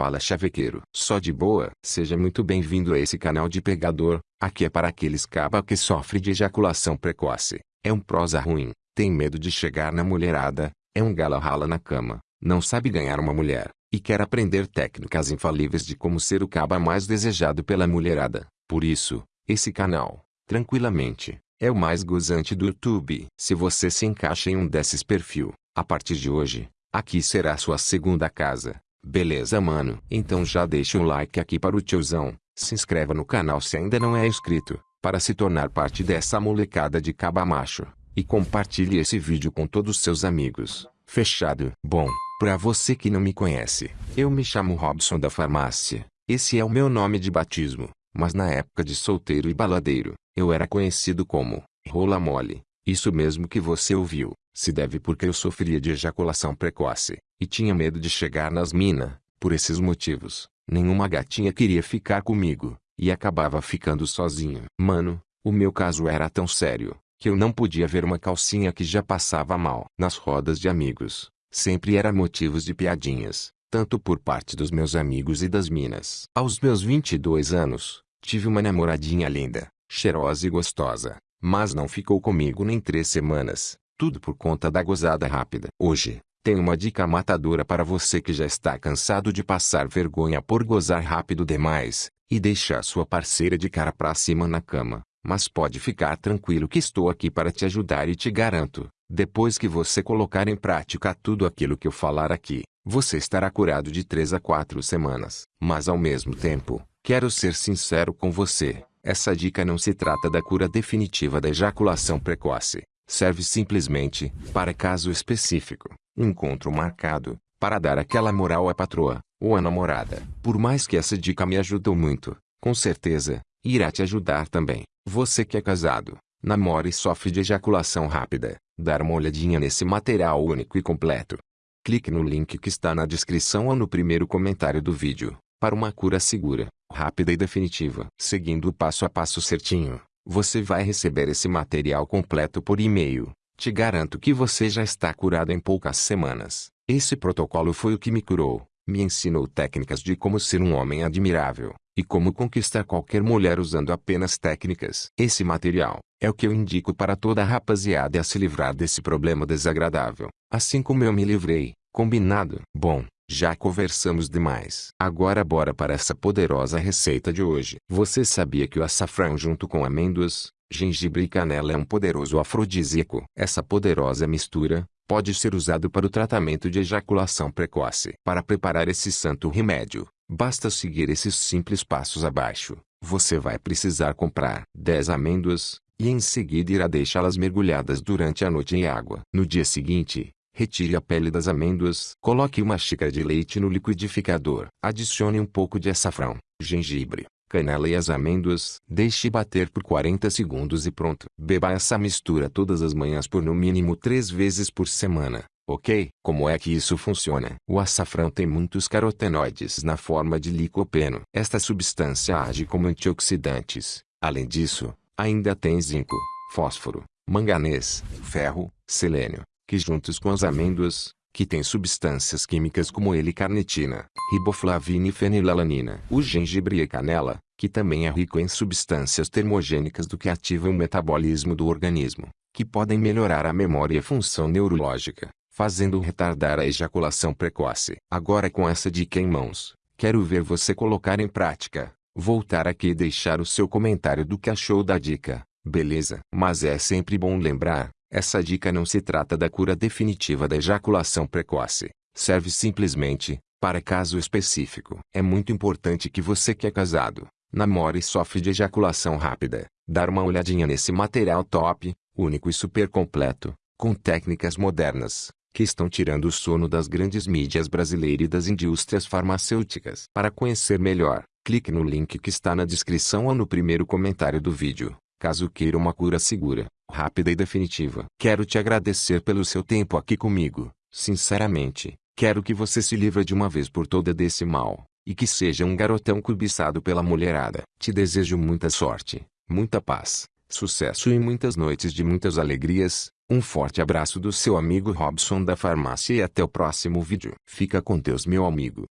fala chavequeiro. Só de boa. Seja muito bem-vindo a esse canal de pegador. Aqui é para aqueles caba que sofrem de ejaculação precoce. É um prosa ruim. Tem medo de chegar na mulherada. É um gala rala na cama. Não sabe ganhar uma mulher. E quer aprender técnicas infalíveis de como ser o caba mais desejado pela mulherada. Por isso, esse canal, tranquilamente, é o mais gozante do YouTube. Se você se encaixa em um desses perfil, a partir de hoje, aqui será sua segunda casa. Beleza mano? Então já deixa um like aqui para o tiozão, se inscreva no canal se ainda não é inscrito, para se tornar parte dessa molecada de caba macho, e compartilhe esse vídeo com todos seus amigos. Fechado? Bom, pra você que não me conhece, eu me chamo Robson da Farmácia, esse é o meu nome de batismo, mas na época de solteiro e baladeiro, eu era conhecido como Rola Mole. Isso mesmo que você ouviu, se deve porque eu sofria de ejaculação precoce, e tinha medo de chegar nas mina. Por esses motivos, nenhuma gatinha queria ficar comigo, e acabava ficando sozinho. Mano, o meu caso era tão sério, que eu não podia ver uma calcinha que já passava mal. Nas rodas de amigos, sempre era motivos de piadinhas, tanto por parte dos meus amigos e das minas. Aos meus 22 anos, tive uma namoradinha linda, cheirosa e gostosa, mas não ficou comigo nem três semanas, tudo por conta da gozada rápida. Hoje, tenho uma dica matadora para você que já está cansado de passar vergonha por gozar rápido demais, e deixar sua parceira de cara pra cima na cama. Mas pode ficar tranquilo que estou aqui para te ajudar e te garanto, depois que você colocar em prática tudo aquilo que eu falar aqui, você estará curado de 3 a 4 semanas. Mas ao mesmo tempo, quero ser sincero com você, essa dica não se trata da cura definitiva da ejaculação precoce. Serve simplesmente, para caso específico, encontro marcado, para dar aquela moral à patroa, ou à namorada. Por mais que essa dica me ajudou muito, com certeza, irá te ajudar também. Você que é casado, namora e sofre de ejaculação rápida, dar uma olhadinha nesse material único e completo. Clique no link que está na descrição ou no primeiro comentário do vídeo, para uma cura segura rápida e definitiva. Seguindo o passo a passo certinho, você vai receber esse material completo por e-mail. Te garanto que você já está curado em poucas semanas. Esse protocolo foi o que me curou. Me ensinou técnicas de como ser um homem admirável e como conquistar qualquer mulher usando apenas técnicas. Esse material é o que eu indico para toda a rapaziada a se livrar desse problema desagradável. Assim como eu me livrei. Combinado? Bom, já conversamos demais. Agora bora para essa poderosa receita de hoje. Você sabia que o açafrão junto com amêndoas, gengibre e canela é um poderoso afrodisíaco? Essa poderosa mistura, pode ser usado para o tratamento de ejaculação precoce. Para preparar esse santo remédio, basta seguir esses simples passos abaixo. Você vai precisar comprar 10 amêndoas, e em seguida irá deixá-las mergulhadas durante a noite em água. No dia seguinte, Retire a pele das amêndoas. Coloque uma xícara de leite no liquidificador. Adicione um pouco de açafrão, gengibre, canela e as amêndoas. Deixe bater por 40 segundos e pronto. Beba essa mistura todas as manhãs por no mínimo 3 vezes por semana. Ok? Como é que isso funciona? O açafrão tem muitos carotenoides na forma de licopeno. Esta substância age como antioxidantes. Além disso, ainda tem zinco, fósforo, manganês, ferro, selênio, que juntos com as amêndoas, que têm substâncias químicas como L-carnitina, riboflavina e fenilalanina. O gengibre e canela, que também é rico em substâncias termogênicas do que ativam o metabolismo do organismo, que podem melhorar a memória e a função neurológica, fazendo retardar a ejaculação precoce. Agora com essa dica em mãos, quero ver você colocar em prática. Voltar aqui e deixar o seu comentário do que achou da dica, beleza? Mas é sempre bom lembrar, essa dica não se trata da cura definitiva da ejaculação precoce. Serve simplesmente, para caso específico. É muito importante que você que é casado, namora e sofre de ejaculação rápida, dar uma olhadinha nesse material top, único e super completo, com técnicas modernas, que estão tirando o sono das grandes mídias brasileiras e das indústrias farmacêuticas. Para conhecer melhor, clique no link que está na descrição ou no primeiro comentário do vídeo, caso queira uma cura segura rápida e definitiva. Quero te agradecer pelo seu tempo aqui comigo. Sinceramente, quero que você se livre de uma vez por toda desse mal, e que seja um garotão cobiçado pela mulherada. Te desejo muita sorte, muita paz, sucesso e muitas noites de muitas alegrias. Um forte abraço do seu amigo Robson da Farmácia e até o próximo vídeo. Fica com Deus meu amigo.